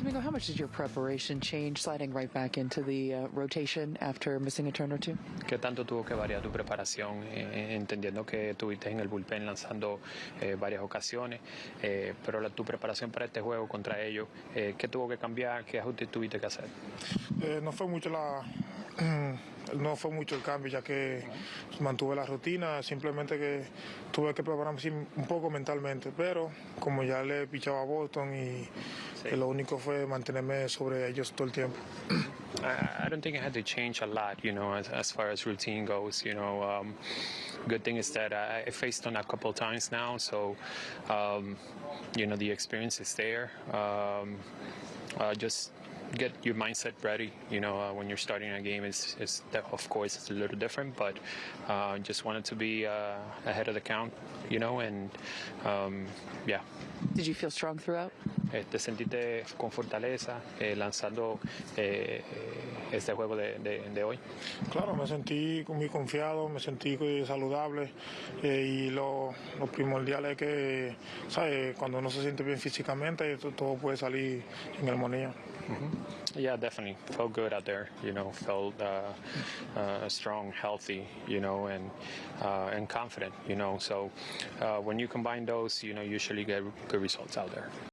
Domingo, how much did your preparation change sliding right back into the uh, rotation after missing a turn or two? ¿Qué tanto tuvo que variar tu preparación, eh, entendiendo que estuviste en el bullpen lanzando eh, varias ocasiones, eh, pero la, tu preparación para este juego contra ellos, eh, ¿qué tuvo que cambiar? ¿Qué ajustes tuviste que hacer? Eh, no fue mucho la no fue mucho el cambio ya que mantuve la rutina simplemente que tuve que prepararme un poco mentalmente pero como ya le pichaba a Boston y eh, lo único fue mantenerme sobre ellos todo el tiempo I, I don't think I had to change a lot, you know, as, as far as routine goes. You know, um, good thing is that I, I faced on a couple times now, so um, you know the experience is there. Um, uh, just get your mindset ready. You know, uh, when you're starting a game, is is of course it's a little different, but uh, just wanted to be uh, ahead of the count. You know, and um, yeah. Did you feel strong throughout? Eh, te sentiste con fortaleza eh, lanzando eh, eh, este juego de, de, de, hoy? Claro, me sentí muy confiado, me sentí saludable eh, y lo, lo, primordial es que ¿sabes? cuando uno se siente bien físicamente, todo, todo puede salir en armonía. Mm -hmm. Yeah, definitely. Felt good out there, you know, felt uh, uh, strong, healthy, you know, and uh, and confident, you know. So uh, when you combine those, you know, usually get good results out there.